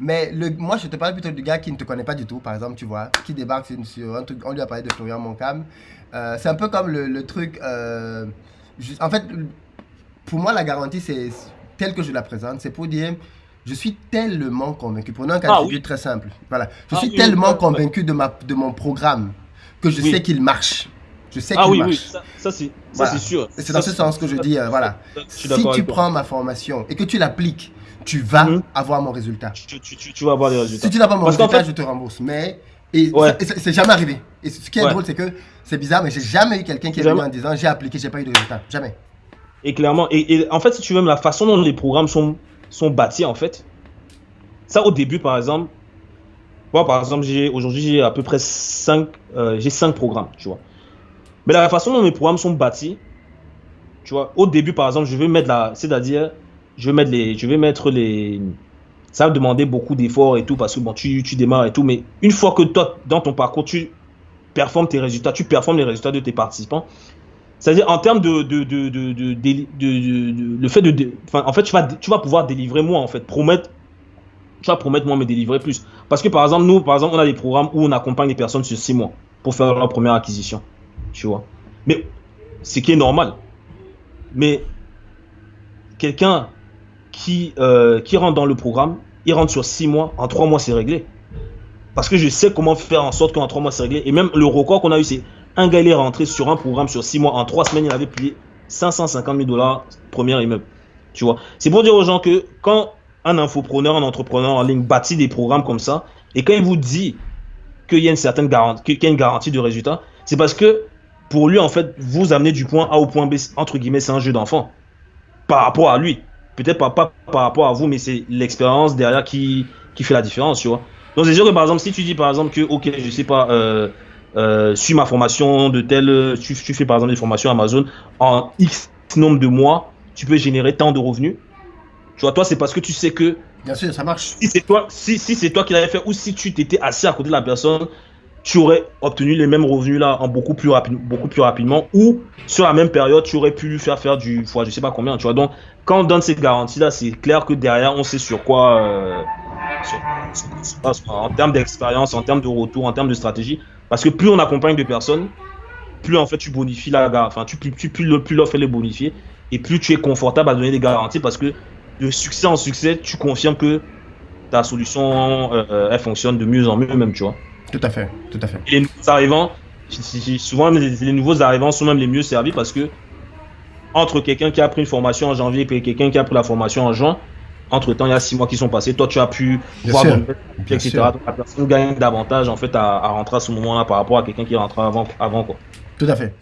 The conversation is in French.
Mais le, moi, je te parle plutôt du gars qui ne te connaît pas du tout, par exemple, tu vois, qui débarque sur, un truc, on lui a parlé de Florian Moncam. Euh, c'est un peu comme le, truc, euh, en fait, pour moi, la garantie, c'est telle que je la présente, c'est pour dire, je suis tellement convaincu, prenons un cas ah, de très simple, voilà, je ah suis tellement convaincu de, ma, de mon programme que je sais qu'il marche. Je sais ah, qu'il marche. Oui, ça, ça c'est sûr. C'est dans ce sens que je dis, euh, voilà, si tu prends ma formation et que tu l'appliques, tu vas mhm. avoir mon résultat. Tu, tu, tu, vas avoir des résultats. Si tu n'as pas mon résultat, je te rembourse. Mais et c'est jamais arrivé. Et ce qui est drôle, c'est que c'est bizarre, mais j'ai jamais eu quelqu'un qui est venu en disant j'ai appliqué, j'ai pas eu de résultat. Jamais. Et clairement, et, en fait, si tu veux, la façon dont les programmes sont, sont bâtis, en fait, ça au début, par exemple, moi, par exemple, aujourd'hui, j'ai à peu près 5, euh, j'ai 5 programmes, tu vois. Mais la façon dont mes programmes sont bâtis, tu vois, au début, par exemple, je vais mettre la, c'est-à-dire, je vais mettre les, je vais mettre les, ça va demander beaucoup d'efforts et tout parce que bon, tu, tu démarres et tout, mais une fois que toi, dans ton parcours, tu performes tes résultats, tu performes les résultats de tes participants, c'est-à-dire en termes de, de, de, de, le fait de, en fait, tu vas, tu vas pouvoir délivrer moins, en fait, promettre, tu vas promettre moins, mais délivrer plus. Parce que par exemple, nous, par exemple, on a des programmes où on accompagne les personnes sur six mois pour faire leur première acquisition, tu vois. Mais ce qui est normal. Mais quelqu'un qui, euh, qui rentre dans le programme, il rentre sur 6 mois, en 3 mois c'est réglé. Parce que je sais comment faire en sorte qu'en 3 mois c'est réglé. Et même le record qu'on a eu, c'est un gars il est rentré sur un programme sur 6 mois, en 3 semaines il avait payé 550 000 dollars premier immeuble. Tu vois, c'est pour dire aux gens que quand un infopreneur, un entrepreneur en ligne bâtit des programmes comme ça, et quand il vous dit qu'il y a une certaine garantie, qu'il y a une garantie de résultat, c'est parce que pour lui, en fait, vous amenez du point A au point B, entre guillemets, c'est un jeu d'enfant. Par rapport à lui peut-être pas, pas, par rapport à vous, mais c'est l'expérience derrière qui, qui fait la différence, tu vois. Donc c'est sûr que par exemple, si tu dis par exemple que, ok, je sais pas, euh, euh, suis ma formation de telle, tu, tu, fais par exemple des formations Amazon, en X nombre de mois, tu peux générer tant de revenus. Tu vois, toi, c'est parce que tu sais que. Bien sûr, ça marche. Si c'est toi, si, si c'est toi qui l'avais fait, ou si tu t'étais assis à côté de la personne, tu aurais obtenu les mêmes revenus là en beaucoup plus, beaucoup plus rapidement ou sur la même période tu aurais pu lui faire faire du fois je sais pas combien tu vois. Donc quand on donne ces garanties là c'est clair que derrière on sait sur quoi euh, en termes d'expérience en termes de retour en termes de stratégie. Parce que plus on accompagne de personnes plus en fait tu bonifies la enfin tu, plus, plus, plus l'offre est bonifiée. Et plus tu es confortable à donner des garanties parce que de succès en succès tu confirmes que ta solution euh, elle fonctionne de mieux en mieux même tu vois tout à fait, tout à fait. Et les nouveaux arrivants, souvent les, nouveaux arrivants sont même les mieux servis parce que entre quelqu'un qui a pris une formation en janvier et quelqu'un qui a pris la formation en juin, entre temps, il y a six mois qui sont passés. Toi, tu as pu voir ton etc. la personne gagne davantage en fait à, rentrer à ce moment-là par rapport à quelqu'un qui est rentré avant, avant quoi. Tout à fait.